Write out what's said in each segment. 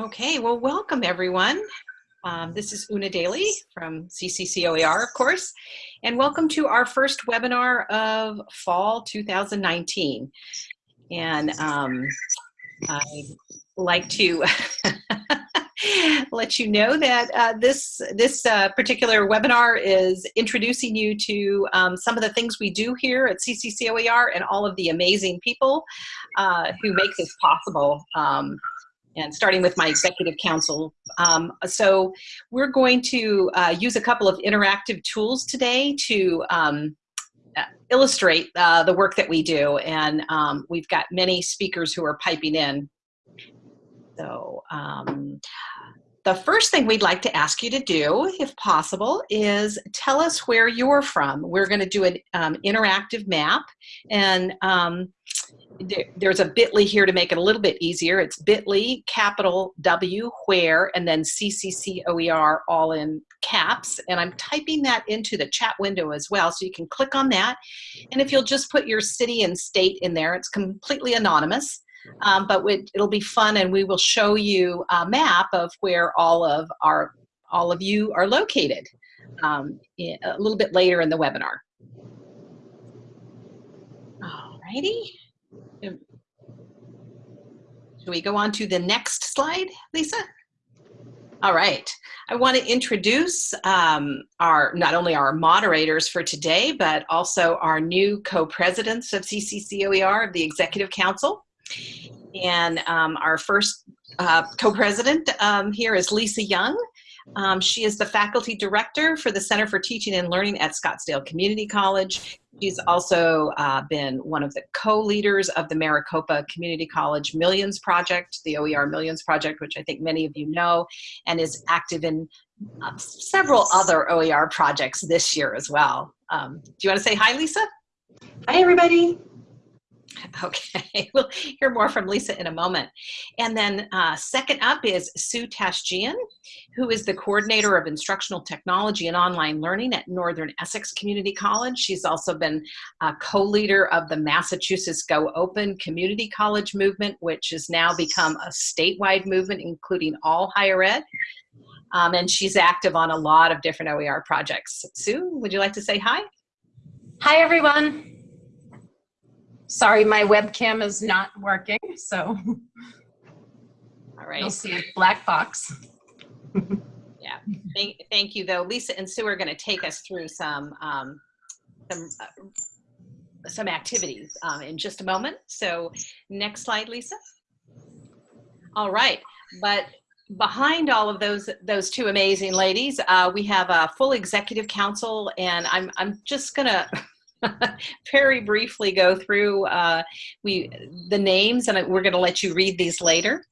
Okay, well, welcome everyone. Um, this is Una Daly from CCCOER, of course, and welcome to our first webinar of fall 2019. And um, I'd like to let you know that uh, this, this uh, particular webinar is introducing you to um, some of the things we do here at CCCOER and all of the amazing people uh, who make this possible. And starting with my executive council. Um, so we're going to uh, use a couple of interactive tools today to um, uh, illustrate uh, the work that we do. And um, we've got many speakers who are piping in. So um, the first thing we'd like to ask you to do, if possible, is tell us where you're from. We're going to do an um, interactive map. And um, there's a bit.ly here to make it a little bit easier. It's bit.ly, capital W, where, and then CCCOER all in caps. And I'm typing that into the chat window as well, so you can click on that. And if you'll just put your city and state in there, it's completely anonymous. Um, but it'll be fun and we will show you a map of where all of our all of you are located um, a little bit later in the webinar. Alrighty. Should we go on to the next slide, Lisa? All right. I want to introduce um, our not only our moderators for today, but also our new co-presidents of CCCOER of the Executive Council. And um, our first uh, co-president um, here is Lisa Young. Um, she is the faculty director for the Center for Teaching and Learning at Scottsdale Community College. She's also uh, been one of the co-leaders of the Maricopa Community College Millions Project, the OER Millions Project, which I think many of you know, and is active in uh, several other OER projects this year as well. Um, do you want to say hi, Lisa? Hi, everybody. Okay, we'll hear more from Lisa in a moment. And then uh, second up is Sue Tashjian, who is the coordinator of instructional technology and online learning at Northern Essex Community College. She's also been a co-leader of the Massachusetts Go Open Community College movement, which has now become a statewide movement, including all higher ed. Um, and she's active on a lot of different OER projects. Sue, would you like to say hi? Hi, everyone. Sorry, my webcam is not working, so. All right. You'll see a black box. yeah, thank, thank you though. Lisa and Sue are gonna take us through some, um, some, uh, some activities um, in just a moment. So next slide, Lisa. All right, but behind all of those those two amazing ladies, uh, we have a full executive council, and I'm I'm just gonna very briefly go through uh, we the names, and we're going to let you read these later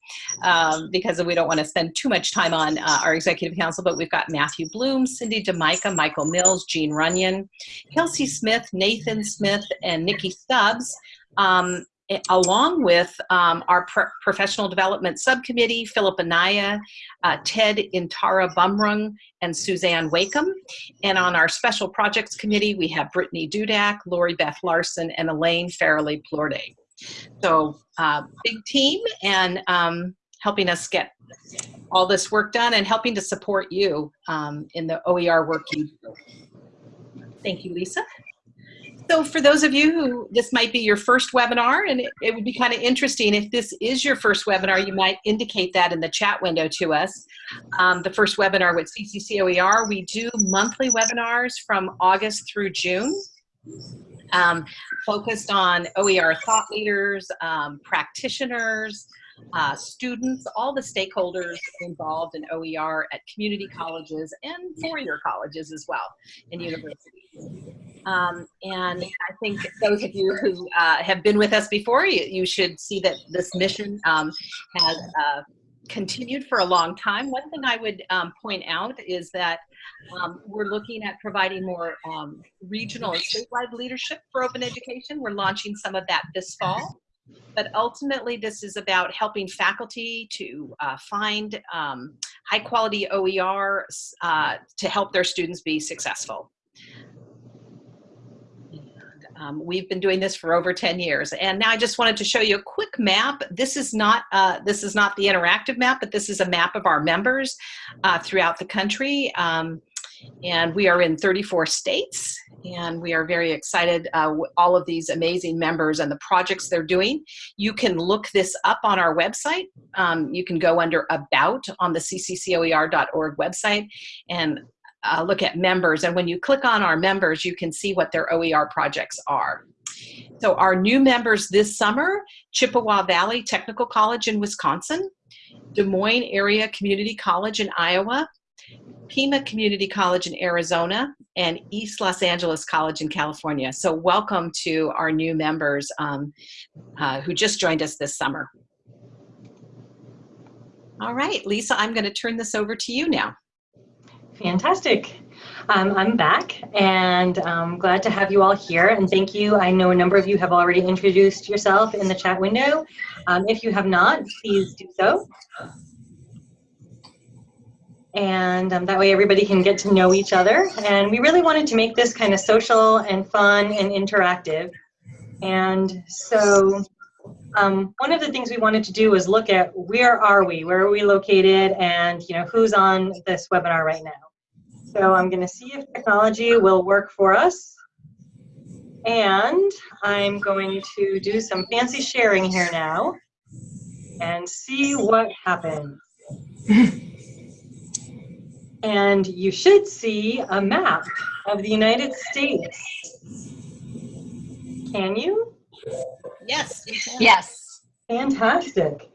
um, because we don't want to spend too much time on uh, our executive council. But we've got Matthew Bloom, Cindy DeMica, Michael Mills, Jean Runyon, Kelsey Smith, Nathan Smith, and Nikki Stubbs. Um, along with um, our pro professional development subcommittee, Philip Anaya, uh, Ted Intara Bumrung, and Suzanne Wakim. And on our special projects committee, we have Brittany Dudak, Lori Beth Larson, and Elaine Farrelly Plorde. So uh, big team and um, helping us get all this work done and helping to support you um, in the OER work you do. Thank you, Lisa. So for those of you who this might be your first webinar, and it, it would be kind of interesting if this is your first webinar, you might indicate that in the chat window to us. Um, the first webinar with CCCOER, we do monthly webinars from August through June. Um, focused on OER thought leaders, um, practitioners, uh, students, all the stakeholders involved in OER at community colleges and four-year colleges as well, and universities. Um, and I think those of you who uh, have been with us before, you, you should see that this mission um, has uh, continued for a long time. One thing I would um, point out is that um, we're looking at providing more um, regional and statewide leadership for open education. We're launching some of that this fall. But ultimately, this is about helping faculty to uh, find um, high quality OER uh, to help their students be successful. Um, we've been doing this for over 10 years. And now I just wanted to show you a quick map. This is not, uh, this is not the interactive map, but this is a map of our members uh, throughout the country. Um, and we are in 34 states and we are very excited uh, all of these amazing members and the projects they're doing you can look this up on our website um, you can go under about on the cccoer.org website and uh, look at members and when you click on our members you can see what their oer projects are so our new members this summer chippewa valley technical college in wisconsin des moines area community college in iowa Pima Community College in Arizona, and East Los Angeles College in California. So welcome to our new members um, uh, who just joined us this summer. All right, Lisa, I'm going to turn this over to you now. Fantastic. Um, I'm back and I'm glad to have you all here and thank you. I know a number of you have already introduced yourself in the chat window. Um, if you have not, please do so and um, that way everybody can get to know each other. And we really wanted to make this kind of social and fun and interactive. And so um, one of the things we wanted to do was look at where are we, where are we located, and you know who's on this webinar right now. So I'm going to see if technology will work for us. And I'm going to do some fancy sharing here now and see what happens. and you should see a map of the United States. Can you? Yes. Yes. Fantastic.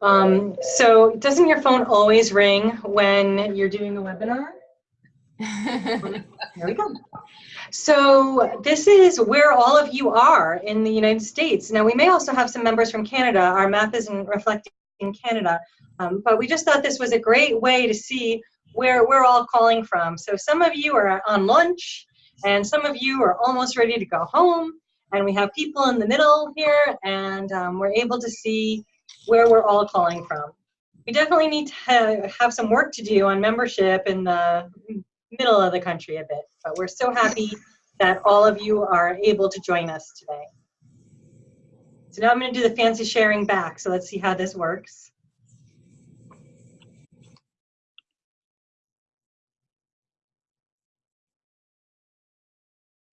Um, so doesn't your phone always ring when you're doing a webinar? There we go. So this is where all of you are in the United States. Now we may also have some members from Canada. Our map isn't reflecting in Canada, um, but we just thought this was a great way to see where we're all calling from. So some of you are on lunch and some of you are almost ready to go home and we have people in the middle here and um, we're able to see where we're all calling from. We definitely need to have some work to do on membership in the middle of the country a bit, but we're so happy that all of you are able to join us today. So now I'm going to do the fancy sharing back, so let's see how this works.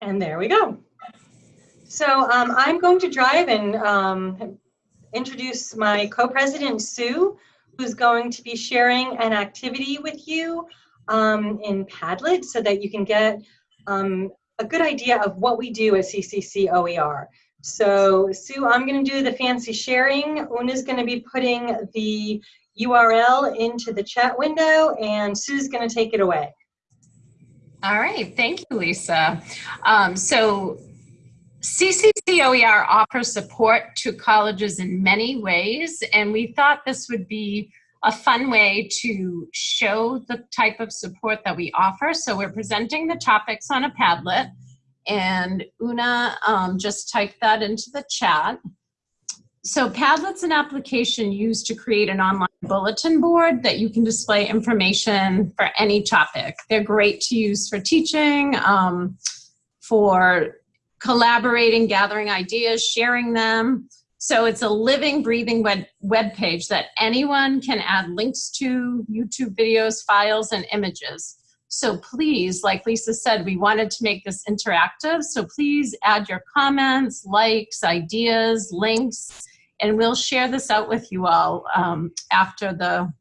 And there we go. So um, I'm going to drive and um, introduce my co-president, Sue, who's going to be sharing an activity with you um, in Padlet so that you can get um, a good idea of what we do at CCC OER. So Sue, I'm going to do the fancy sharing. Una's going to be putting the URL into the chat window and Sue's going to take it away. All right, thank you, Lisa. Um, so CCCOER offers support to colleges in many ways, and we thought this would be a fun way to show the type of support that we offer. So we're presenting the topics on a Padlet, and Una um, just typed that into the chat. So Padlet's an application used to create an online bulletin board that you can display information for any topic. They're great to use for teaching, um, for collaborating, gathering ideas, sharing them. So it's a living, breathing web, web page that anyone can add links to, YouTube videos, files, and images. So please, like Lisa said, we wanted to make this interactive. So please add your comments, likes, ideas, links, and we'll share this out with you all um, after the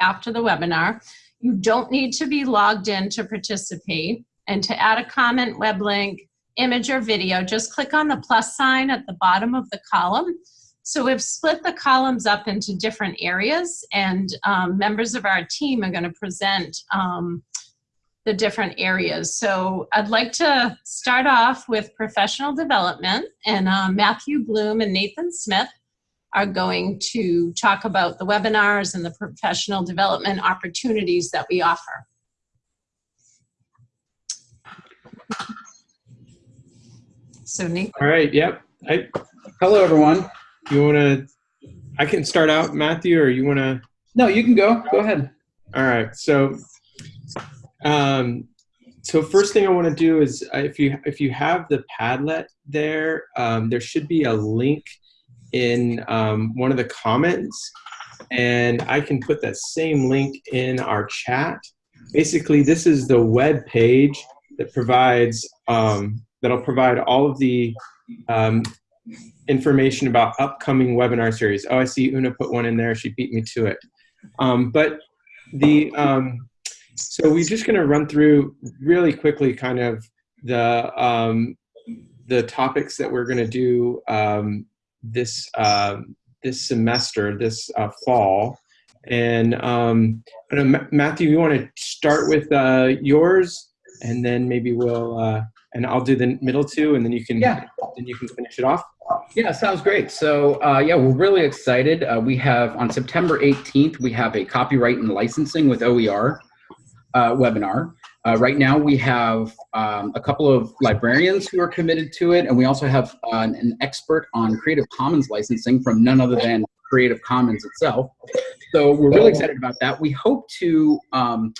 after the webinar. You don't need to be logged in to participate. And to add a comment, web link, image, or video, just click on the plus sign at the bottom of the column. So we've split the columns up into different areas and um, members of our team are gonna present um, the different areas. So I'd like to start off with professional development and uh, Matthew Bloom and Nathan Smith are going to talk about the webinars and the professional development opportunities that we offer. So Nick. All right, yep. I, hello, everyone. You want to, I can start out, Matthew, or you want to? No, you can go. Go ahead. All right, so um, so first thing I want to do is uh, if you if you have the Padlet there, um, there should be a link in um, one of the comments, and I can put that same link in our chat. Basically, this is the web page that provides um, that'll provide all of the um, information about upcoming webinar series. Oh, I see Una put one in there. She beat me to it. Um, but the um, so we're just going to run through really quickly, kind of the um, the topics that we're going to do um, this uh, this semester, this uh, fall. And um, Matthew, you want to start with uh, yours, and then maybe we'll uh, and I'll do the middle two, and then you can Yeah. then you can finish it off. Yeah, sounds great. So uh, yeah, we're really excited. Uh, we have on September 18th, we have a copyright and licensing with OER uh, webinar. Uh, right now, we have um, a couple of librarians who are committed to it, and we also have uh, an, an expert on Creative Commons licensing from none other than Creative Commons itself. So we're really excited about that. We hope to um,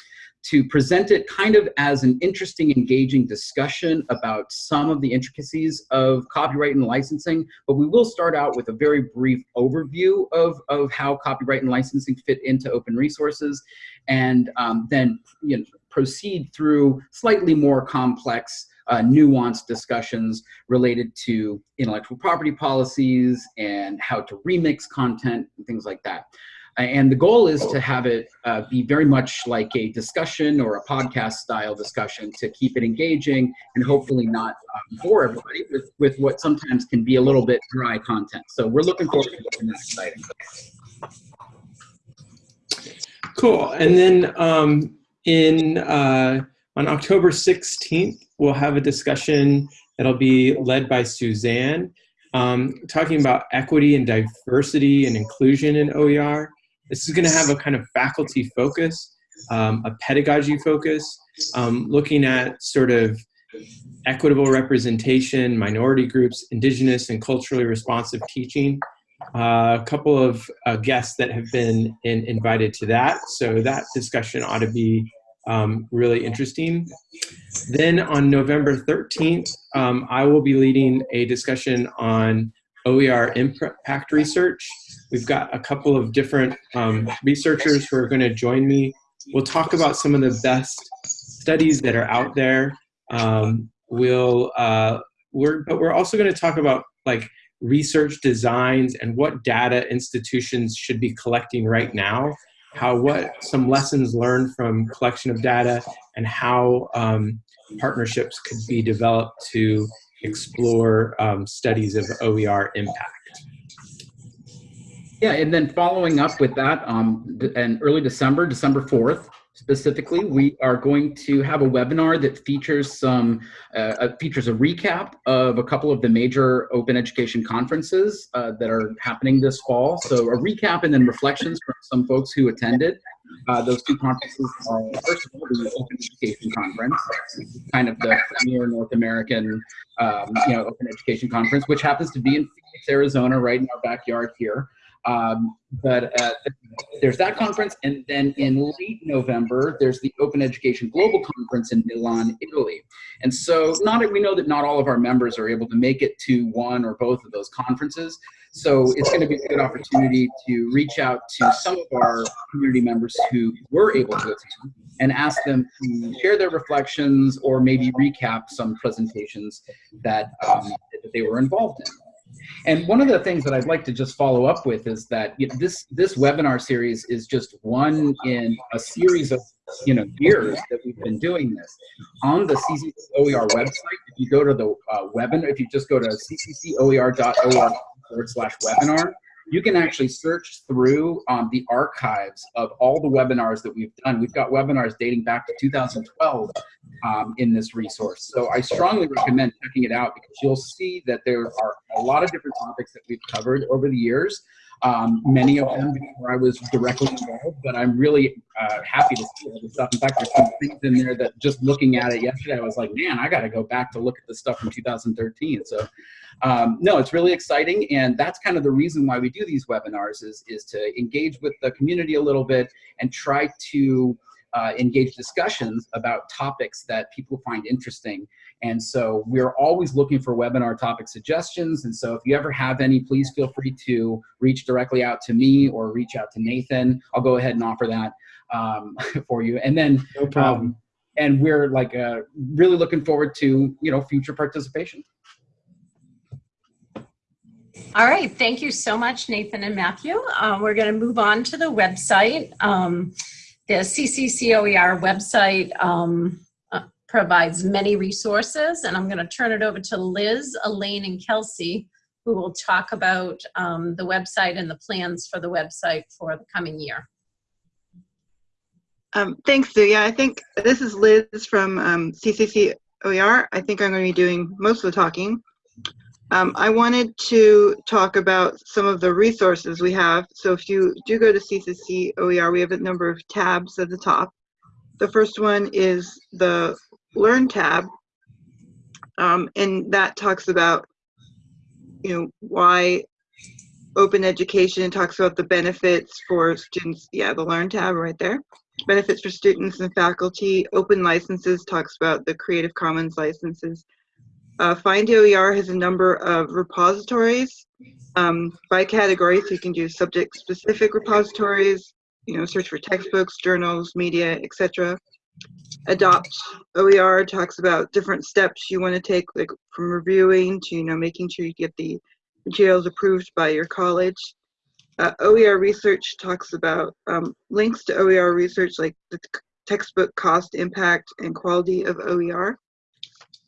to present it kind of as an interesting, engaging discussion about some of the intricacies of copyright and licensing, but we will start out with a very brief overview of, of how copyright and licensing fit into open resources, and um, then you know, proceed through slightly more complex, uh, nuanced discussions related to intellectual property policies and how to remix content and things like that. And the goal is to have it uh, be very much like a discussion or a podcast style discussion to keep it engaging and hopefully not um, bore everybody with, with what sometimes can be a little bit dry content. So we're looking forward to making that exciting. Cool. And then um, in uh, on October 16th, we'll have a discussion that'll be led by Suzanne, um, talking about equity and diversity and inclusion in OER. This is going to have a kind of faculty focus, um, a pedagogy focus, um, looking at sort of equitable representation, minority groups, indigenous and culturally responsive teaching. Uh, a couple of uh, guests that have been in, invited to that, so that discussion ought to be um, really interesting. Then on November 13th, um, I will be leading a discussion on OER impact research. We've got a couple of different um, researchers who are going to join me. We'll talk about some of the best studies that are out there. Um, we'll, uh, we're, but we're also going to talk about like research designs and what data institutions should be collecting right now how what some lessons learned from collection of data and how um, partnerships could be developed to explore um, studies of OER impact. Yeah, and then following up with that, um, in early December, December 4th, specifically, we are going to have a webinar that features some uh, features a recap of a couple of the major open education conferences uh, that are happening this fall. So a recap and then reflections from some folks who attended. Uh, those two conferences are first of all the Open Education Conference, kind of the premier North American, um, you know, open education conference, which happens to be in Phoenix, Arizona, right in our backyard here. Um, but uh, there's that conference, and then in late November, there's the Open Education Global Conference in Milan, Italy. And so, not we know that not all of our members are able to make it to one or both of those conferences. So it's going to be a good opportunity to reach out to some of our community members who were able to attend and ask them to share their reflections or maybe recap some presentations that, um, that they were involved in. And one of the things that I'd like to just follow up with is that you know, this this webinar series is just one in a series of you know years that we've been doing this. On the CCCOER website, if you go to the uh, webinar, if you just go to cccoer.org forward slash webinar, you can actually search through um, the archives of all the webinars that we've done. We've got webinars dating back to 2012 um, in this resource. So I strongly recommend checking it out because you'll see that there are a lot of different topics that we've covered over the years. Um, many of them before I was directly involved, but I'm really uh, happy to see all the stuff. In fact, there's some things in there that just looking at it yesterday, I was like, man, I got to go back to look at the stuff from 2013. So, um, no, it's really exciting, and that's kind of the reason why we do these webinars is is to engage with the community a little bit and try to uh, engage discussions about topics that people find interesting. And so we're always looking for webinar topic suggestions. And so if you ever have any, please feel free to reach directly out to me or reach out to Nathan. I'll go ahead and offer that um, for you. And then No problem. um, and we're like uh, really looking forward to you know future participation. All right, thank you so much, Nathan and Matthew. Uh, we're going to move on to the website. Um, the CCCOER website um, uh, provides many resources, and I'm going to turn it over to Liz, Elaine, and Kelsey, who will talk about um, the website and the plans for the website for the coming year. Um, thanks, Sue. Yeah, I think this is Liz from um, CCC OER. I think I'm going to be doing most of the talking. Um, I wanted to talk about some of the resources we have. So if you do go to CCC OER, we have a number of tabs at the top. The first one is the Learn tab, um, and that talks about, you know, why open education talks about the benefits for students. Yeah, the Learn tab right there benefits for students and faculty. Open licenses talks about the Creative Commons licenses. Uh, Find OER has a number of repositories um, by category, so you can do subject-specific repositories, you know, search for textbooks, journals, media, etc. Adopt OER talks about different steps you want to take, like from reviewing to, you know, making sure you get the materials approved by your college. Uh, OER research talks about um, links to OER research like the textbook cost, impact, and quality of OER.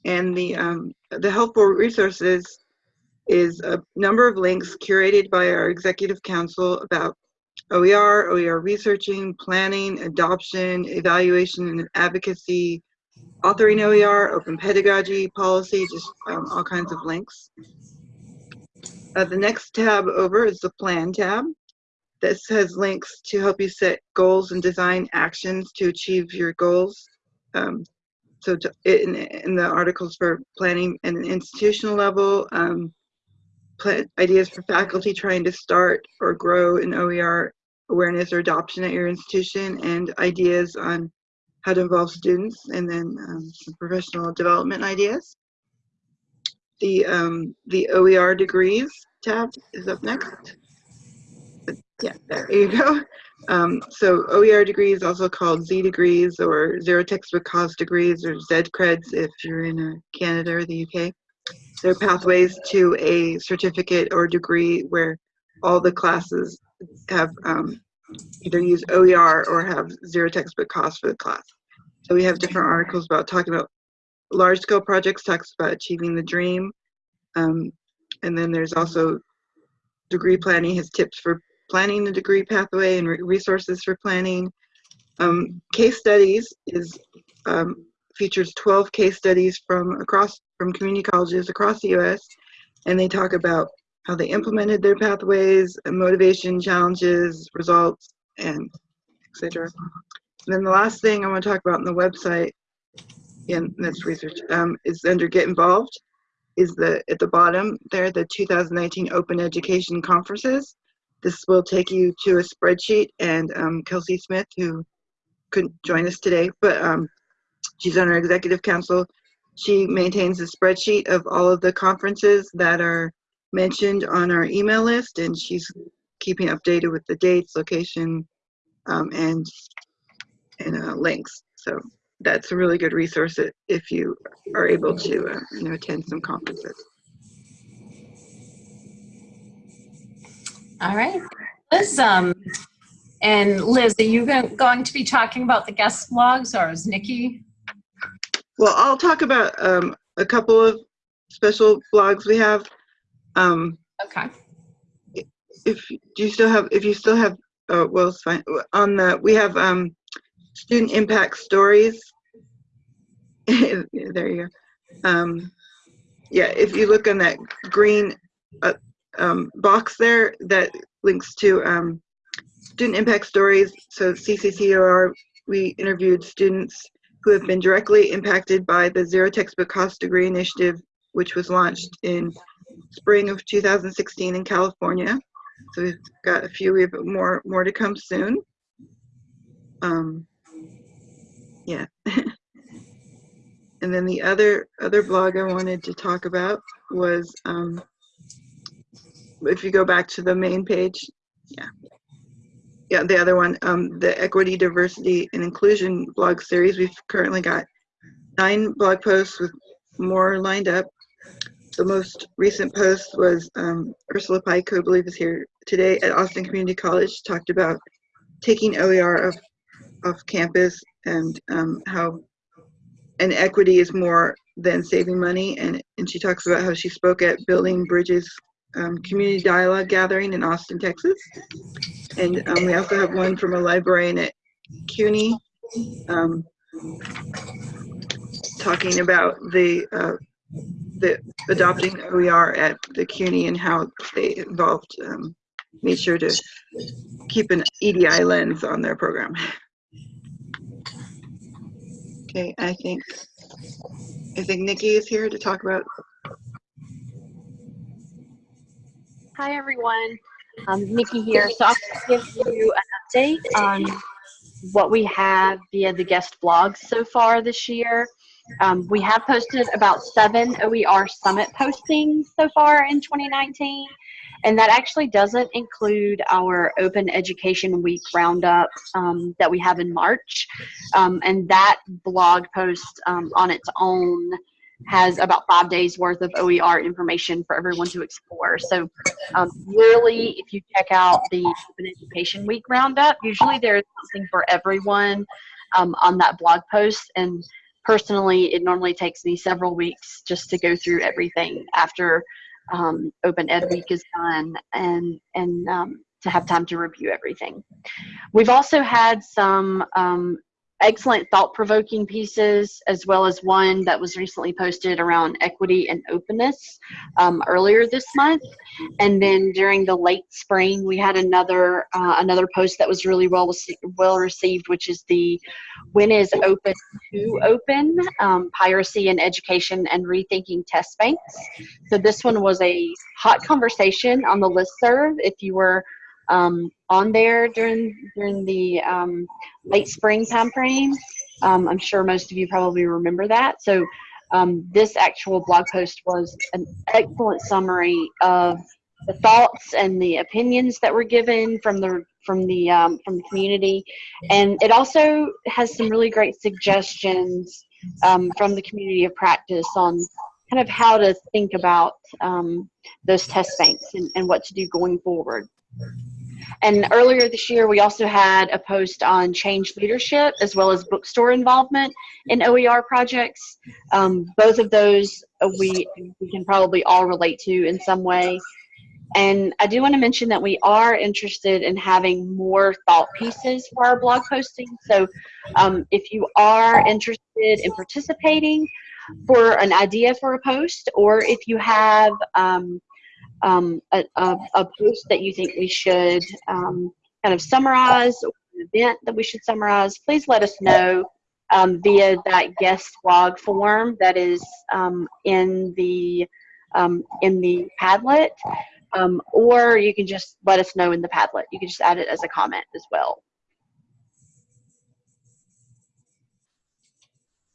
And the, um, the helpful resources is a number of links curated by our executive council about OER, OER researching, planning, adoption, evaluation and advocacy, authoring OER, open pedagogy, policy, just um, all kinds of links. Uh, the next tab over is the Plan tab. This has links to help you set goals and design actions to achieve your goals. Um, so to, in, in the articles for planning at an institutional level, um, ideas for faculty trying to start or grow an OER awareness or adoption at your institution, and ideas on how to involve students, and then um, some professional development ideas. The, um, the OER degrees tab is up next. But yeah, there you go. Um, so OER degrees, also called Z degrees or zero textbook cost degrees or Z creds if you're in uh, Canada or the UK. They're pathways to a certificate or degree where all the classes have um, either use OER or have zero textbook cost for the class. So we have different articles about talking about large scale projects, talks about achieving the dream. Um, and then there's also degree planning, has tips for planning the degree pathway and re resources for planning. Um, case studies is um, features 12 case studies from across from community colleges across the U.S. and they talk about how they implemented their pathways, motivation, challenges, results, and etc. And then the last thing I want to talk about on the website, and that's research, um, is under Get Involved, is the at the bottom there the 2019 Open Education Conferences. This will take you to a spreadsheet, and um, Kelsey Smith, who couldn't join us today, but um, she's on our executive council. She maintains a spreadsheet of all of the conferences that are mentioned on our email list, and she's keeping updated with the dates, location, um, and and uh, links. So that's a really good resource if you are able to uh, you know attend some conferences. All right, Liz. Um, and Liz, are you go- going to be talking about the guest blogs, or is Nikki? Well, I'll talk about um, a couple of special blogs we have. Um, Okay. if do you still have if you still have uh, well it's fine on the we have um student impact stories there you go um yeah if you look on that green uh, um, box there that links to um student impact stories so CCCOER we interviewed students who have been directly impacted by the zero textbook cost degree initiative which was launched in spring of 2016 in California. So we've got a few, we have more, more to come soon. Um, Yeah. and then the other other blog I wanted to talk about was um, if you go back to the main page, yeah, yeah, the other one, um, the equity, diversity, and inclusion blog series. We've currently got nine blog posts with more lined up. The most recent post was um, Ursula Pike, who I believe is here today at Austin Community College, talked about taking OER off, off campus and um, how and equity is more than saving money. And, and she talks about how she spoke at Building Bridges um, Community Dialogue Gathering in Austin, Texas. And um, we also have one from a librarian at CUNY um, talking about the uh, the adopting OER at the CUNY and how they involved um, made sure to keep an EDI lens on their program. Okay, I think I think Nikki is here to talk about. Hi everyone, um, Nikki here. So I'll give you an update on what we have via the guest blogs so far this year. Um, we have posted about seven OER Summit postings so far in 2019, and that actually doesn't include our Open Education Week roundup um, that we have in March. Um, and that blog post um, on its own has about five days worth of OER information for everyone to explore. So um, really, if you check out the Open Education Week roundup, usually there's something for everyone um, on that blog post. And personally, it normally takes me several weeks just to go through everything after um, Open Ed Week is done and, and um, to have time to review everything. We've also had some um, excellent thought-provoking pieces, as well as one that was recently posted around equity and openness um, earlier this month. And then during the late spring, we had another uh, another post that was really well well received, which is the "When is open too open? Um, piracy in education and rethinking test banks." So this one was a hot conversation on the listserv. If you were um, on there during during the um, late spring time frame. Um, I'm sure most of you probably remember that. So um, this actual blog post was an excellent summary of the thoughts and the opinions that were given from the from the um, from the community, and it also has some really great suggestions um, from the community of practice on kind of how to think about those test banks and, and what to do going forward. And earlier this year, we also had a post on change leadership as well as bookstore involvement in OER projects. Um, both of those we, we can probably all relate to in some way. And I do want to mention that we are interested in having more thought pieces for our blog posting. So um, if you are interested in participating for an idea for a post, or if you have um, um, a, a, a, post that you think we should um, kind of summarize, or an event that we should summarize, please let us know um, via that guest blog form that is um, in the um, in the Padlet, um, or you can just let us know in the Padlet. You can just add it as a comment as well.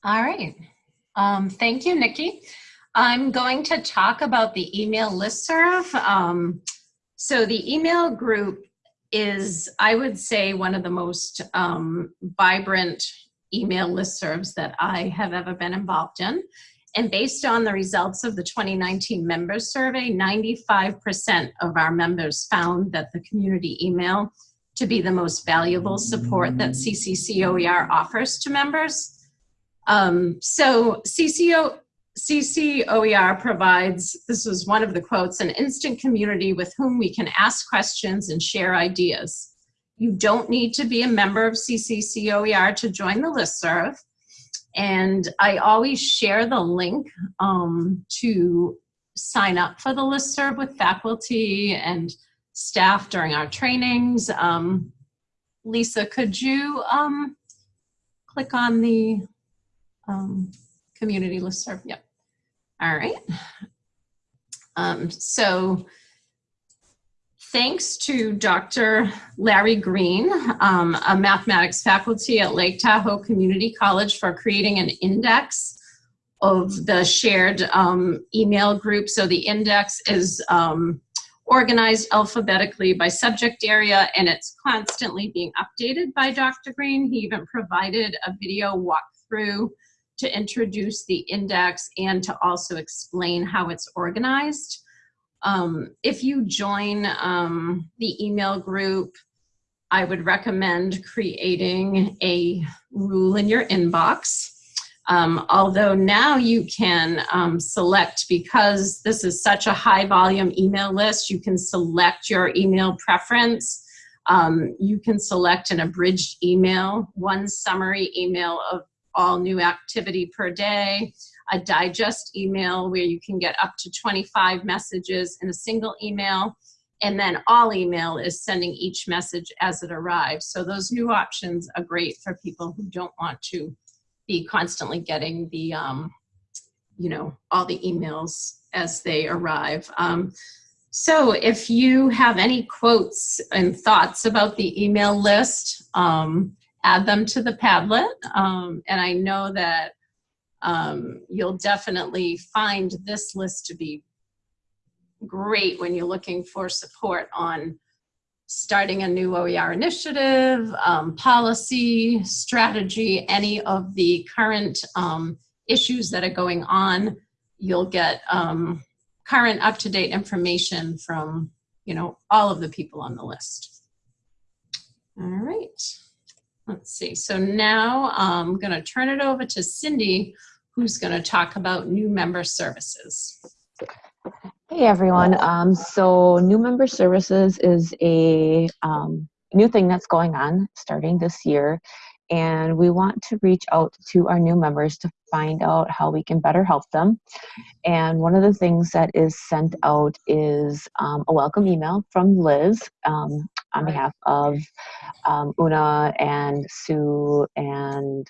All right. thank you, Nikki. I'm going to talk about the email listserv. Um, so the email group is, I would say, one of the most um, vibrant email listservs that I have ever been involved in. And based on the results of the 2019 members survey, 95% of our members found that the community email to be the most valuable support that CCCOER offers to members. Um, so CCO, CCOER provides, this was one of the quotes, an instant community with whom we can ask questions and share ideas. You don't need to be a member of CCCOER to join the listserv. And I always share the link um, to sign up for the listserv with faculty and staff during our trainings. Um, Lisa, could you um, click on the um, community listserv. Yep. All right. Um, so thanks to Dr. Larry Green, um, a mathematics faculty at Lake Tahoe Community College for creating an index of the shared um, email group. So the index is um, organized alphabetically by subject area and it's constantly being updated by Dr. Green. He even provided a video walkthrough to introduce the index and to also explain how it's organized. Um, if you join um, the email group, I would recommend creating a rule in your inbox. Um, although now you can um, select, because this is such a high volume email list, you can select your email preference. Um, you can select an abridged email, one summary email of all new activity per day, a digest email where you can get up to 25 messages in a single email, and then all email is sending each message as it arrives. So those new options are great for people who don't want to be constantly getting the, um, you know, all the emails as they arrive. Um, so if you have any quotes and thoughts about the email list, um, add them to the Padlet. Um, and I know that um, you'll definitely find this list to be great when you're looking for support on starting a new OER initiative, um, policy, strategy, any of the current um, issues that are going on. You'll get um, current up-to-date information from, you know, all of the people on the list. All right. Let's see. So now I'm going to turn it over to Cindy, who's going to talk about new member services. Hey everyone. Um, so new member services is a um, new thing that's going on starting this year. And we want to reach out to our new members to find out how we can better help them. And one of the things that is sent out is um, a welcome email from Liz um, on behalf of um, Una and Sue and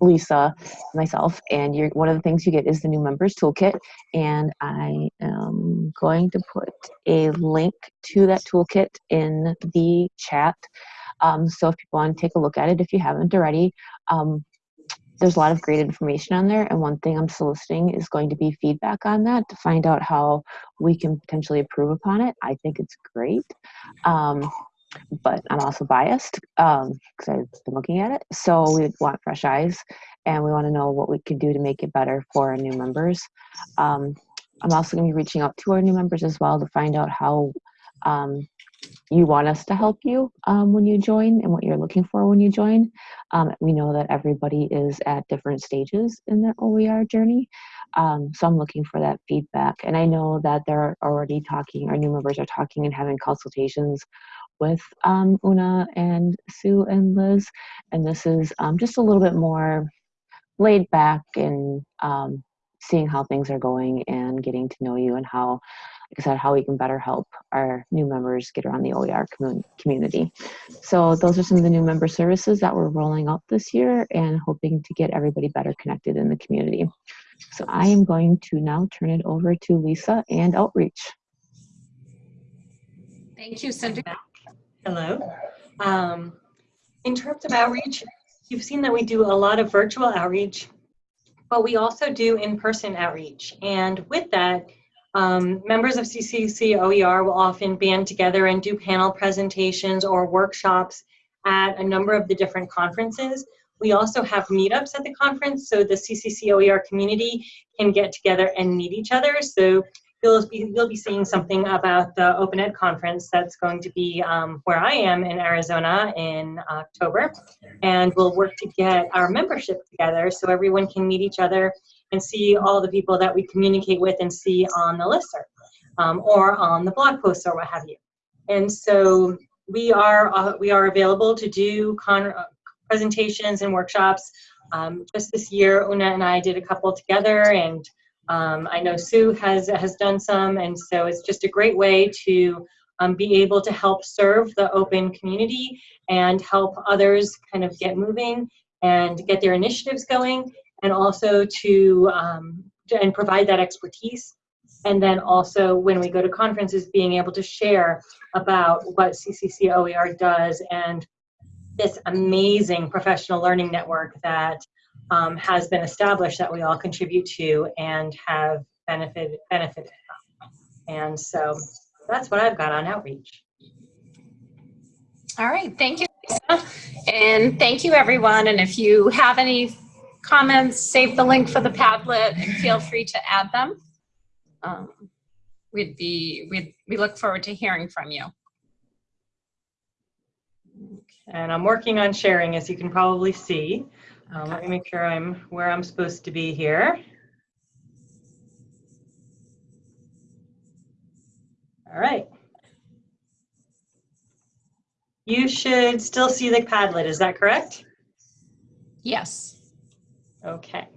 Lisa, myself, and you're one of the things you get is the new members toolkit. And I am going to put a link to that toolkit in the chat. Um, so if people want to take a look at it, if you haven't already, um, there's a lot of great information on there. And one thing I'm soliciting is going to be feedback on that to find out how we can potentially improve upon it. I think it's great. Um, but I'm also biased because um, I've been looking at it. So we want fresh eyes and we want to know what we can do to make it better for our new members. Um, I'm also going to be reaching out to our new members as well to find out how um, you want us to help you um, when you join and what you're looking for when you join. Um, we know that everybody is at different stages in their OER journey. Um, so I'm looking for that feedback. And I know that they're already talking, our new members are talking and having consultations with um, Una and Sue and Liz. And this is um, just a little bit more laid back and um, seeing how things are going and getting to know you and how, like I said, how we can better help our new members get around the OER community. So those are some of the new member services that we're rolling out this year and hoping to get everybody better connected in the community. So I am going to now turn it over to Lisa and Outreach. Thank you, Cindy. Hello. Um, in terms of outreach, you've seen that we do a lot of virtual outreach, but we also do in-person outreach. And with that, um, members of CCC OER will often band together and do panel presentations or workshops at a number of the different conferences. We also have meetups at the conference, so the CCC OER community can get together and meet each other. So you'll be, you'll be seeing something about the Open Ed conference that's going to be um, where I am in Arizona in October. And we'll work to get our membership together so everyone can meet each other and see all the people that we communicate with and see on the listserv um, or on the blog posts or what have you. And so we are, uh, we are available to do uh, presentations and workshops. Um, just this year, Una and I did a couple together and um, I know Sue has, has done some, and so it's just a great way to um, be able to help serve the open community and help others kind of get moving and get their initiatives going, and also to, um, to and provide that expertise And then also when we go to conferences, being able to share about what CCC OER does and this amazing professional learning network that um, has been established that we all contribute to and have benefited benefited from. And so that's what I've got on outreach. All right, thank you, Lisa. And thank you, everyone. And if you have any comments, save the link for the Padlet and feel free to add them. Um, we'd be, we'd, we look forward to hearing from you. And I'm working on sharing, as you can probably see. Um, let me make sure I'm where I'm supposed to be here. All right. You should still see the Padlet, is that correct? Yes. Okay.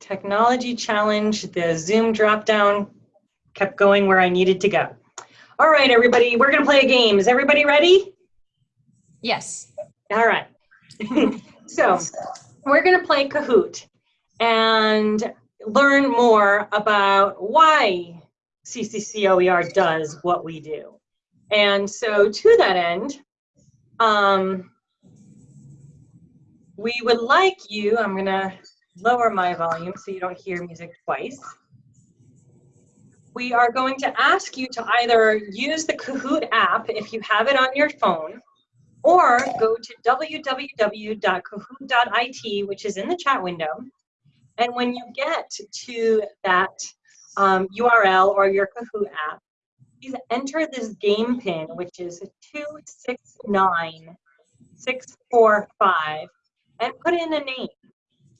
Technology challenge, the Zoom dropdown kept going where I needed to go. All right, everybody, we're gonna play a game. Is everybody ready? Yes. All right. so we're going to play Kahoot and learn more about why CCCOER does what we do. And so to that end, um, we would like you, I'm going to lower my volume so you don't hear music twice. We are going to ask you to either use the Kahoot app if you have it on your phone, or go to www.kahoot.it, which is in the chat window. And when you get to that um, URL or your Kahoot app, please enter this game pin, which is 269645, and put in a name.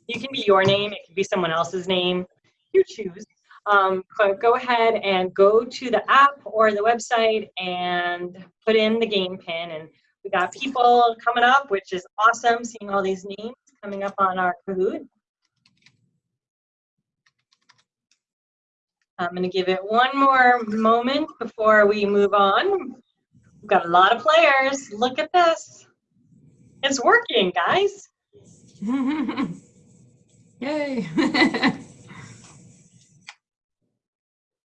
You can be your name, it can be someone else's name, you choose. Um, but go ahead and go to the app or the website and put in the game pin and we got people coming up, which is awesome, seeing all these names coming up on our Kahoot. I'm going to give it one more moment before we move on. We've got a lot of players. Look at this. It's working, guys. Yay.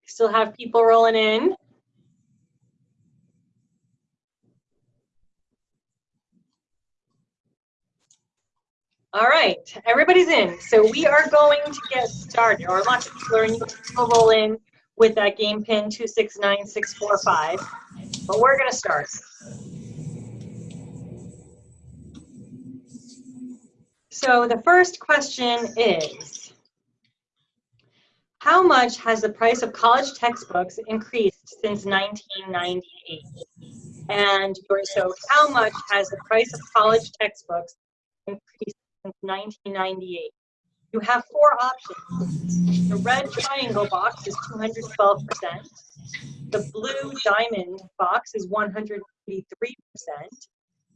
Still have people rolling in. All right, everybody's in. So we are going to get started, or lots of people are in, will roll in with that game pin 269645. But we're gonna start. So the first question is, how much has the price of college textbooks increased since 1998? And so how much has the price of college textbooks increased since 1998. You have four options. The red triangle box is 212%. The blue diamond box is 183%.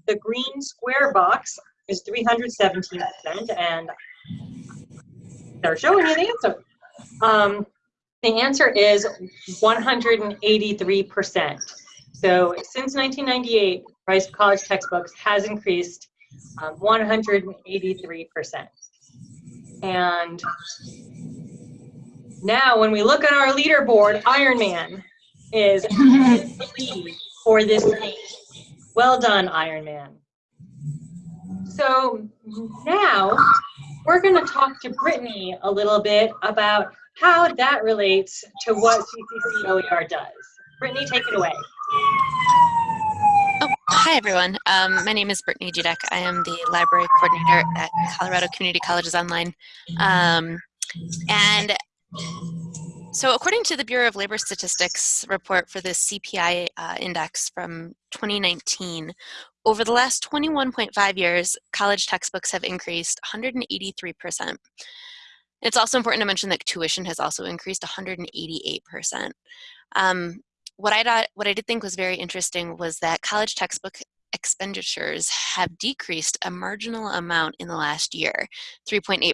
The green square box is 317%, and they're showing you the answer. Um, the answer is 183%. So since 1998, price of college textbooks has increased um, 183%. And now when we look at our leaderboard, Iron Man is the lead for this. Well done, Iron Man. So now we're going to talk to Brittany a little bit about how that relates to what CCCOER does. Brittany, take it away. Oh, hi everyone. Um, my name is Brittany Judek. I am the library coordinator at Colorado Community Colleges Online. Um, and so according to the Bureau of Labor Statistics report for the CPI uh, index from 2019, over the last 21.5 years, college textbooks have increased 183%. It's also important to mention that tuition has also increased 188%. Um, what I what I did think was very interesting was that college textbook expenditures have decreased a marginal amount in the last year, 3.8%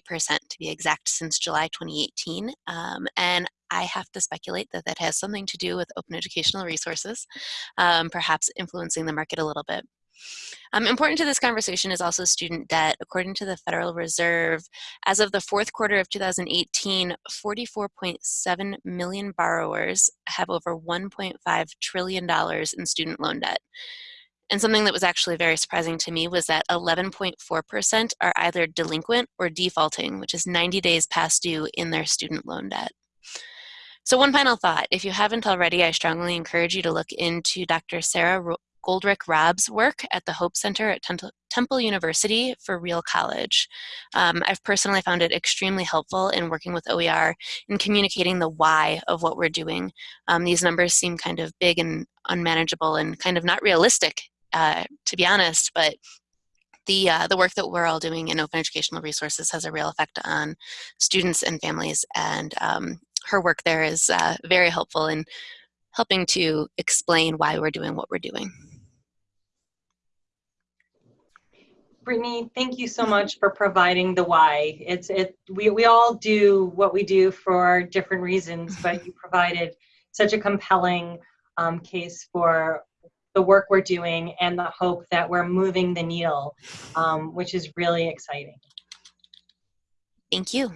to be exact, since July 2018. Um, and I have to speculate that that has something to do with open educational resources, um, perhaps influencing the market a little bit. Um, important to this conversation is also student debt. According to the Federal Reserve, as of the fourth quarter of 2018, 44.7 million borrowers have over $1.5 trillion in student loan debt. And something that was actually very surprising to me was that 11.4% are either delinquent or defaulting, which is 90 days past due in their student loan debt. So one final thought, if you haven't already, I strongly encourage you to look into Dr. Sarah Goldrick Robb's work at the Hope Center at Temple University for Real College. Um, I've personally found it extremely helpful in working with OER in communicating the why of what we're doing. Um, these numbers seem kind of big and unmanageable and kind of not realistic, uh, to be honest, but the, uh, the work that we're all doing in open educational resources has a real effect on students and families and um, her work there is uh, very helpful in helping to explain why we're doing what we're doing. Brittany, thank you so much for providing the why. It's it we, we all do what we do for different reasons, but you provided such a compelling um, case for the work we're doing and the hope that we're moving the needle, um, which is really exciting. Thank you.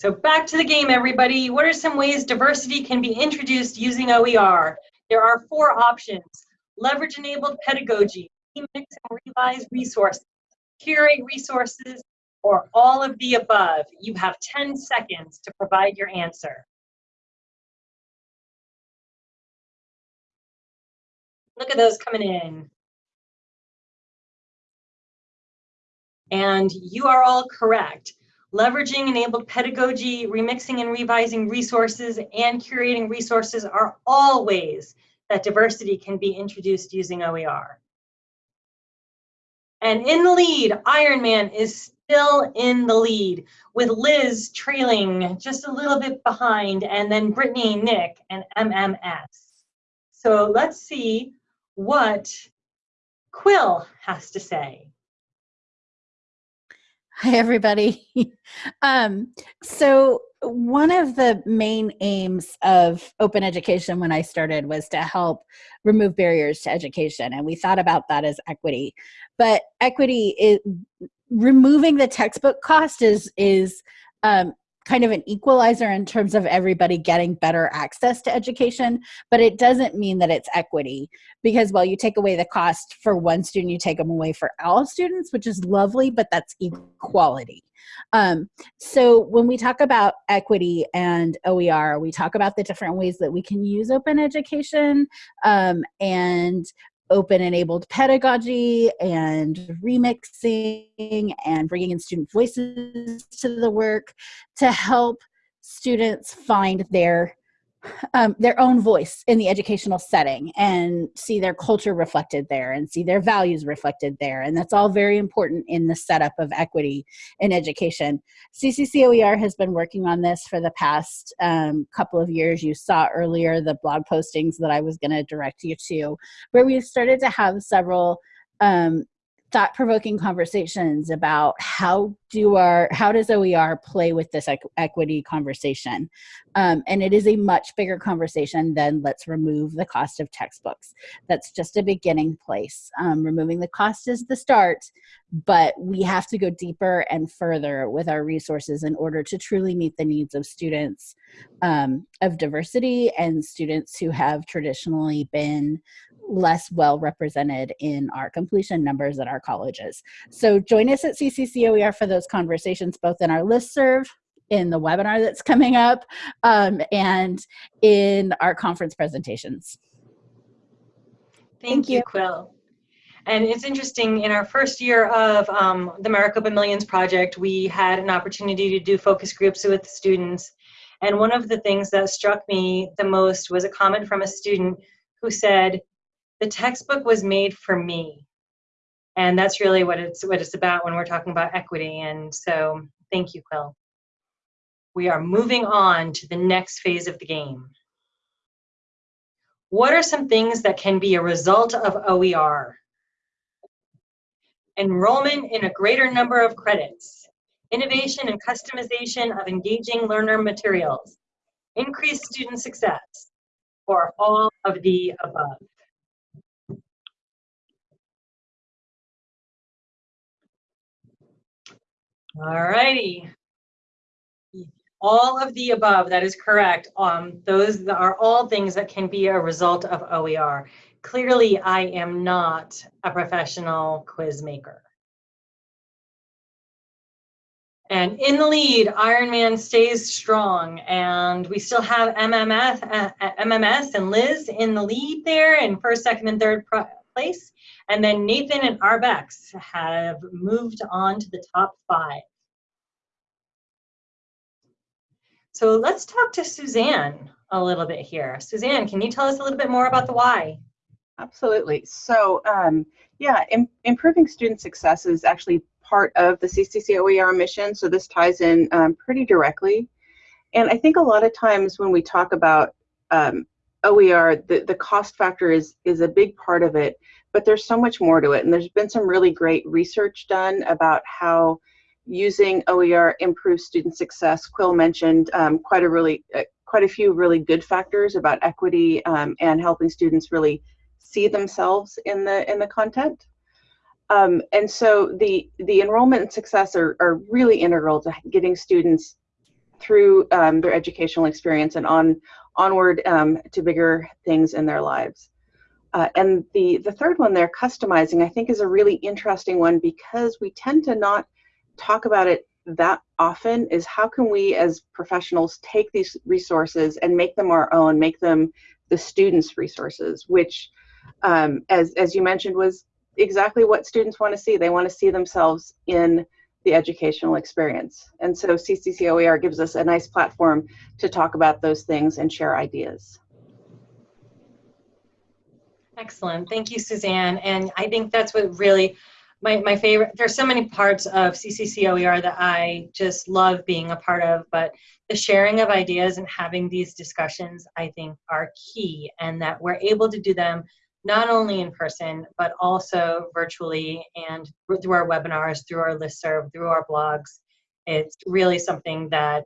So back to the game, everybody. What are some ways diversity can be introduced using OER? There are four options. Leverage-enabled pedagogy, remix and revise resources, curate resources, or all of the above. You have 10 seconds to provide your answer. Look at those coming in. And you are all correct leveraging enabled pedagogy, remixing and revising resources, and curating resources are all ways that diversity can be introduced using OER. And in the lead, Ironman is still in the lead, with Liz trailing just a little bit behind, and then Brittany, Nick, and MMS. So let's see what Quill has to say. Hi, everybody. um, so one of the main aims of open education when I started was to help remove barriers to education. And we thought about that as equity. But equity is removing the textbook cost is, is um, kind of an equalizer in terms of everybody getting better access to education, but it doesn't mean that it's equity because while you take away the cost for one student, you take them away for all students, which is lovely, but that's equality. Um, so when we talk about equity and OER, we talk about the different ways that we can use open education um, and open enabled pedagogy and remixing and bringing in student voices to the work to help students find their um, their own voice in the educational setting and see their culture reflected there and see their values reflected there. And that's all very important in the setup of equity in education. CCCOER has been working on this for the past um, couple of years. You saw earlier the blog postings that I was going to direct you to, where we started to have several um, thought-provoking conversations about how do our how does OER play with this equity conversation? Um, and it is a much bigger conversation than let's remove the cost of textbooks. That's just a beginning place. Um, removing the cost is the start but we have to go deeper and further with our resources in order to truly meet the needs of students um, of diversity and students who have traditionally been less well represented in our completion numbers at our colleges. So join us at CCCOER for those conversations, both in our listserv, in the webinar that's coming up, um, and in our conference presentations. Thank, Thank you, you, Quill. And it's interesting, in our first year of um, the Maricopa Millions Project, we had an opportunity to do focus groups with students. And one of the things that struck me the most was a comment from a student who said, the textbook was made for me. And that's really what it's what it's about when we're talking about equity. And so thank you, Quill. We are moving on to the next phase of the game. What are some things that can be a result of OER? Enrollment in a greater number of credits, innovation and customization of engaging learner materials, increased student success, or all of the above. All righty. All of the above, that is correct. Um, those are all things that can be a result of OER. Clearly, I am not a professional quiz maker. And in the lead, Ironman stays strong, and we still have MMS, uh, MMS and Liz in the lead there in first, second, and third place. And then Nathan and Arbex have moved on to the top five. So let's talk to Suzanne a little bit here. Suzanne, can you tell us a little bit more about the why? Absolutely. So, um, yeah, im improving student success is actually part of the CCCOER mission. So this ties in um, pretty directly. And I think a lot of times when we talk about um, OER, the, the cost factor is, is a big part of it, but there's so much more to it. And there's been some really great research done about how using OER improves student success. Quill mentioned um, quite a really, uh, quite a few really good factors about equity um, and helping students really see themselves in the in the content. Um, and so the the enrollment and success are, are really integral to getting students through um, their educational experience and on onward um, to bigger things in their lives. Uh, and the the third one there, customizing, I think is a really interesting one because we tend to not talk about it that often. Is how can we as professionals take these resources and make them our own, make them the students' resources, which um, as, as you mentioned, was exactly what students want to see. They want to see themselves in the educational experience. And so CCCOER gives us a nice platform to talk about those things and share ideas. Excellent. Thank you, Suzanne. And I think that's what really my, my favorite, there's so many parts of CCCOER that I just love being a part of, but the sharing of ideas and having these discussions, I think, are key and that we're able to do them not only in person, but also virtually and through our webinars, through our listserv, through our blogs. It's really something that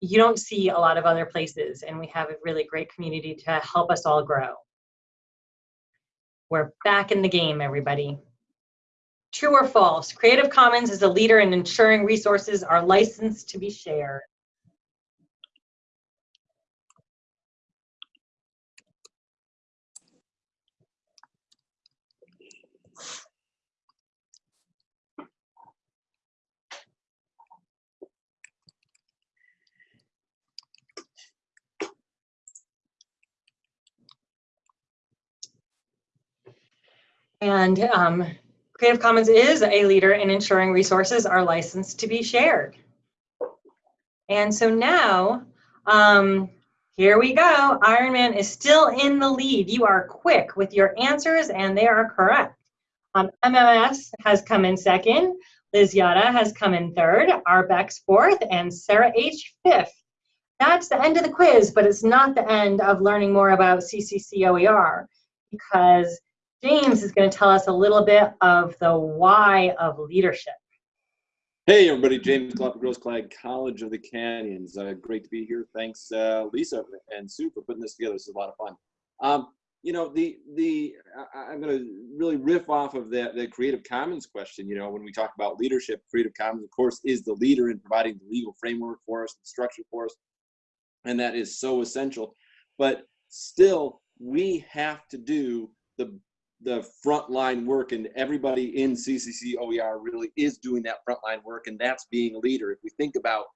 you don't see a lot of other places, and we have a really great community to help us all grow. We're back in the game, everybody. True or false? Creative Commons is a leader in ensuring resources are licensed to be shared. And um, Creative Commons is a leader in ensuring resources are licensed to be shared. And so now, um, here we go. Ironman is still in the lead. You are quick with your answers and they are correct. Um, MMS has come in second. Liz Yada has come in third. Arbex fourth and Sarah H fifth. That's the end of the quiz, but it's not the end of learning more about CCCOER because James is going to tell us a little bit of the why of leadership. Hey, everybody. James Glapa-Grossklag College of the Canyons. Uh, great to be here. Thanks, uh, Lisa and Sue, for putting this together. This is a lot of fun. Um, you know, the the I, am going to really riff off of that the Creative Commons question. You know, when we talk about leadership, Creative Commons, of course, is the leader in providing the legal framework for us, the structure for us, and that is so essential. But still, we have to do the the frontline work and everybody in CCC OER really is doing that frontline work and that's being a leader. If we think about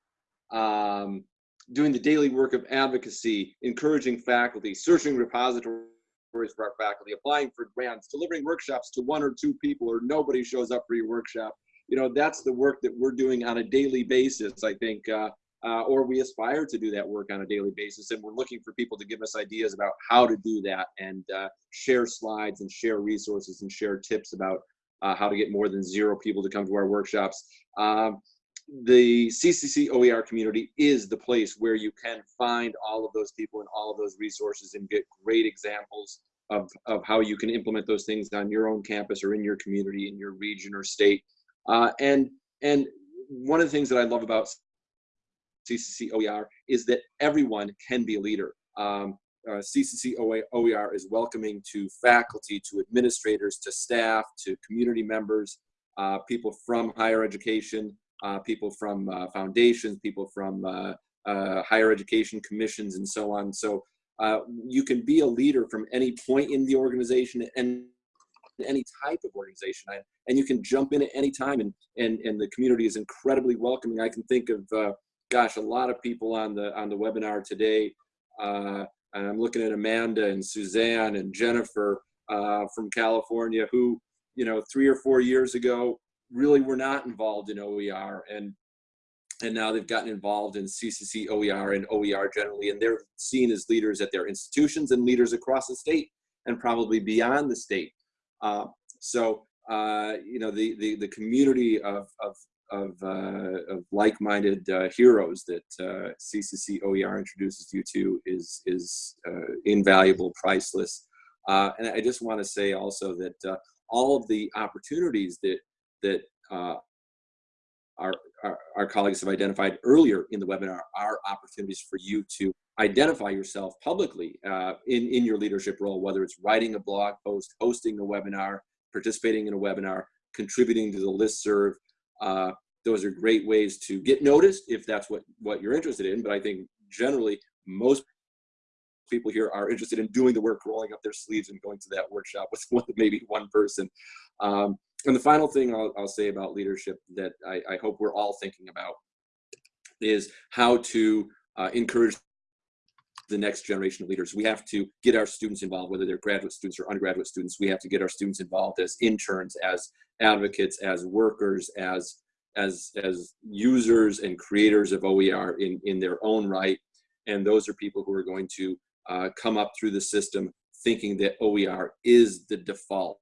um, doing the daily work of advocacy, encouraging faculty, searching repositories for our faculty, applying for grants, delivering workshops to one or two people or nobody shows up for your workshop, you know, that's the work that we're doing on a daily basis, I think, uh, uh, or we aspire to do that work on a daily basis. And we're looking for people to give us ideas about how to do that and uh, share slides and share resources and share tips about uh, how to get more than zero people to come to our workshops. Um, the CCC OER community is the place where you can find all of those people and all of those resources and get great examples of, of how you can implement those things on your own campus or in your community, in your region or state. Uh, and, and one of the things that I love about CCC OER is that everyone can be a leader. Um, uh, CCC OER is welcoming to faculty, to administrators, to staff, to community members, uh, people from higher education, uh, people from uh, foundations, people from uh, uh, higher education commissions, and so on. So you can be a leader from any point in the organization and any type of organization, and you can jump in at any time, and and and the community is incredibly welcoming. I can think of, uh, gosh, a lot of people on the on the webinar today. Uh, and I'm looking at Amanda and Suzanne and Jennifer uh, from California, who you know three or four years ago really were not involved in OER, and and now they've gotten involved in CCC OER and OER generally, and they're seen as leaders at their institutions and leaders across the state and probably beyond the state. Uh, so uh, you know the, the the community of of of, uh, of like-minded uh, heroes that uh, CCC OER introduces you to is is invaluable, priceless. and I just want to say also that all of the opportunities that that our, our, our, colleagues have identified earlier in the webinar are opportunities for you to identify yourself publicly uh, in, in your leadership role, whether it's writing a blog post, hosting a webinar, participating in a webinar, contributing to the listserv. Uh, those are great ways to get noticed if that's what, what you're interested in. But I think generally most people here are interested in doing the work, rolling up their sleeves and going to that workshop with one, maybe one person. Um, and the final thing I'll, I'll say about leadership that I, I, hope we're all thinking about is how to uh, encourage the next generation of leaders. We have to get our students involved, whether they're graduate students or undergraduate students. We have to get our students involved as interns, as advocates, as workers, as as as users and creators of OER in in their own right. And those are people who are going to uh, come up through the system thinking that OER is the default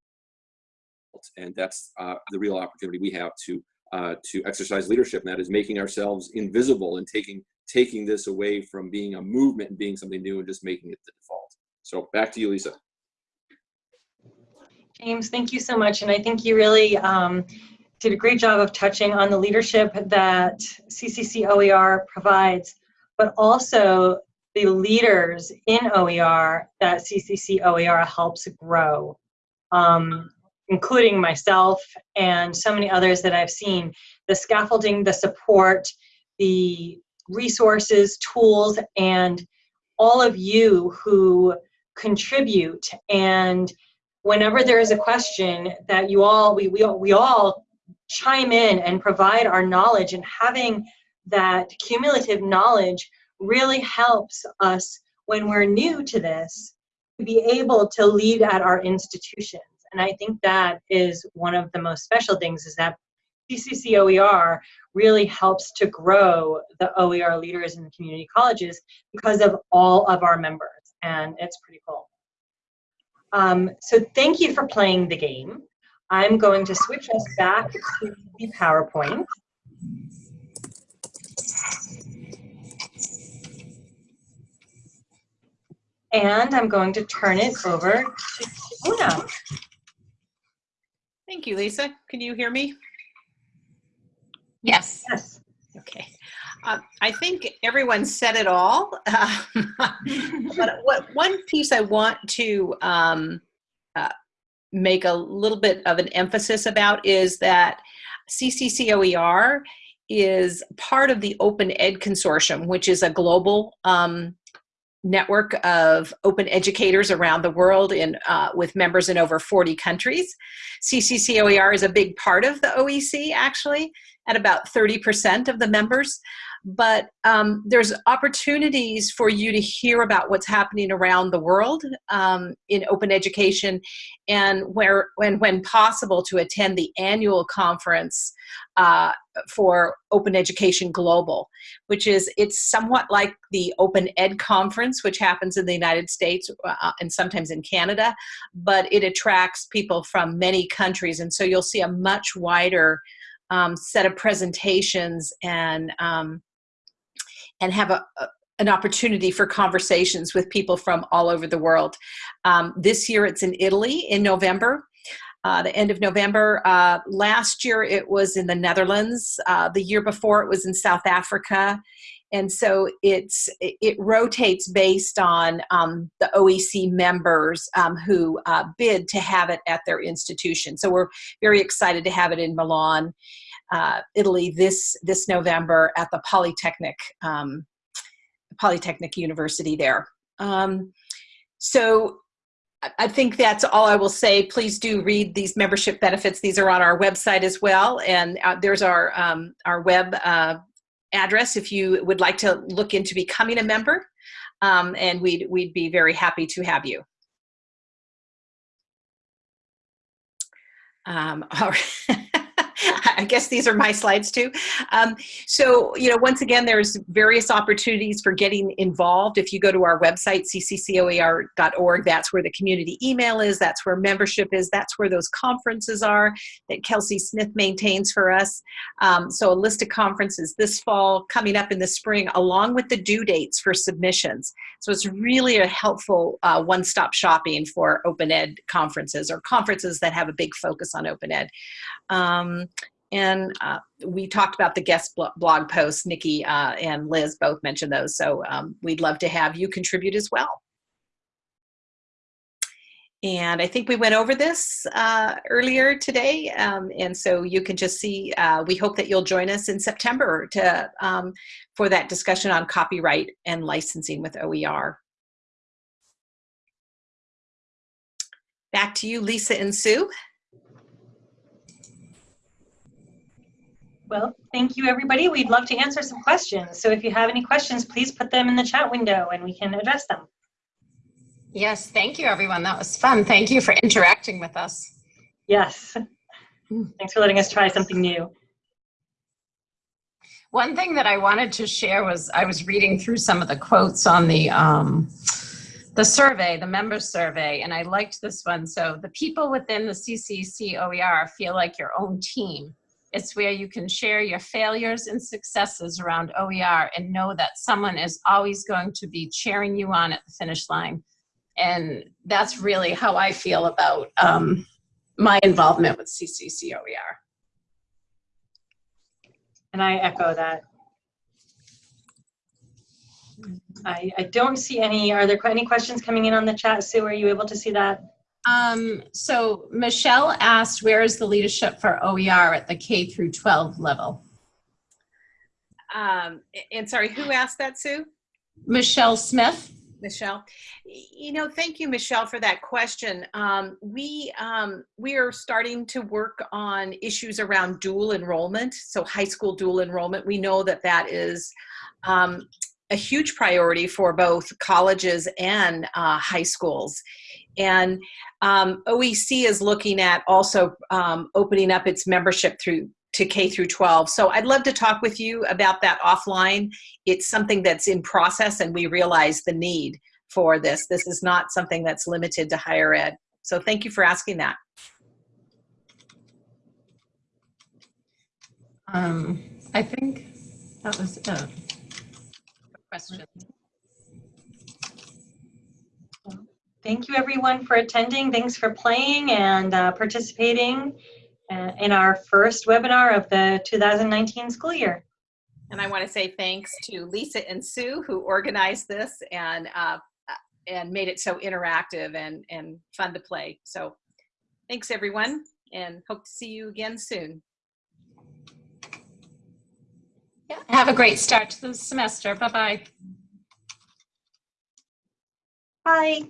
and that's uh, the real opportunity we have to uh, to exercise leadership, and that is making ourselves invisible and taking taking this away from being a movement and being something new and just making it the default. So back to you, Lisa. James, thank you so much, and I think you really um, did a great job of touching on the leadership that CCC OER provides, but also the leaders in OER that CCC OER helps grow. Um, including myself and so many others that I've seen, the scaffolding, the support, the resources, tools, and all of you who contribute. And whenever there is a question that you all, we, we, we all chime in and provide our knowledge and having that cumulative knowledge really helps us when we're new to this to be able to lead at our institutions. and I think that is one of the most special things is that CCC OER really helps to grow the OER leaders in the community colleges because of all of our members. And it's pretty cool. Um, so thank you for playing the game. I'm going to switch us back to the PowerPoint. And I'm going to turn it over to Una. Thank you, Lisa. Can you hear me? Yes. Yes. Okay. Uh, I think everyone said it all. but what one piece I want to um, uh, make a little bit of an emphasis about is that CCCOER is part of the Open Ed Consortium, which is a global um, network of open educators around the world in, uh, with members in over 40 countries. CCCOER is a big part of the OEC actually, at about 30% of the members but um, there's opportunities for you to hear about what's happening around the world um, in open education and where when when possible to attend the annual conference uh, for open education global which is it's somewhat like the open ed conference which happens in the united states uh, and sometimes in canada but it attracts people from many countries. And so you'll see a much wider um, set of presentations and um, and have a, a an opportunity for conversations with people from all over the world. Um, this year it's in Italy in November, uh, the end of November. Uh, last year it was in the Netherlands. Uh, the year before it was in South Africa. And so it's it rotates based on um, the OEC members um, who uh, bid to have it at their institution. So we're very excited to have it in Milan uh, Italy this this November at the Polytechnic um, Polytechnic University there. Um, so I- think that's all I will say. Please do read these membership benefits. These are on our website as well, and uh, there's our um, our web uh, address if you would like to look into becoming a member, um, and we'd we'd be very happy to have you. Um, all right. I guess these are my slides too. Um, so, you know, once again, there's various opportunities for getting involved. If you go to our website, cccoer.org, that's where the community email is, that's where membership is, that's where those conferences are that Kelsey Smith maintains for us. Um, so a list of conferences this fall, coming up in the spring, along with the due dates for submissions. So it's really a helpful uh, one-stop shopping for open ed conferences or conferences that have a big focus on open ed. Um, and uh, we talked about the guest blog posts. Nikki uh, and Liz both mentioned those. So um, we'd love to have you contribute as well. And I think we went over this uh, earlier today. Um, and so you can just see, uh, we hope that you'll join us in September to, um, for that discussion on copyright and licensing with OER. Back to you, Lisa and Sue. Well, thank you, everybody. We'd love to answer some questions. So if you have any questions, please put them in the chat window and we can address them. Yes, thank you, everyone. That was fun. Thank you for interacting with us. Yes. Thanks for letting us try something new. One thing that I wanted to share was I was reading through some of the quotes on the um, the survey, the member survey, and I liked this one. So the people within the CCC OER feel like your own team. It's where you can share your failures and successes around OER and know that someone is always going to be cheering you on at the finish line. And that's really how I feel about um, my involvement with CCC OER. And I echo that. I, I don't see any, are there any questions coming in on the chat? Sue, are you able to see that? Um, so Michelle asked, where is the leadership for OER at the K through 12 level? Um, and sorry, who asked that, Sue? Michelle Smith. Michelle. You know, thank you, Michelle, for that question. Um, we um, we are starting to work on issues around dual enrollment, so high school dual enrollment. We know that that is um, a huge priority for both colleges and uh, high schools. And um, OEC is looking at also um, opening up its membership through to K through 12. So I'd love to talk with you about that offline. It's something that's in process and we realize the need for this. This is not something that's limited to higher ed. So thank you for asking that. Um, I think that was a Question. Thank you everyone for attending. Thanks for playing and uh, participating uh, in our first webinar of the 2019 school year. And I want to say thanks to Lisa and Sue who organized this and uh, and made it so interactive and, and fun to play. So thanks everyone and hope to see you again soon. Yeah, have a great start to the semester. Bye-bye. Bye.